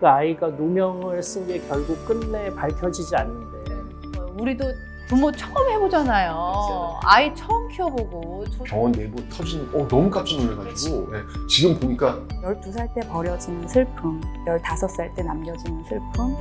그 아이가 누명을 쓴 게 결국 끝내 밝혀지지 않는데. 우리도 부모 처음 해보잖아요. 그렇죠. 아이 처음 키워보고. 저- 병원 내부 터진 어 너무 깜짝 놀라가지고. 네, 지금 보니까 12살 때 버려지는 슬픔, 15살 때 남겨지는 슬픔,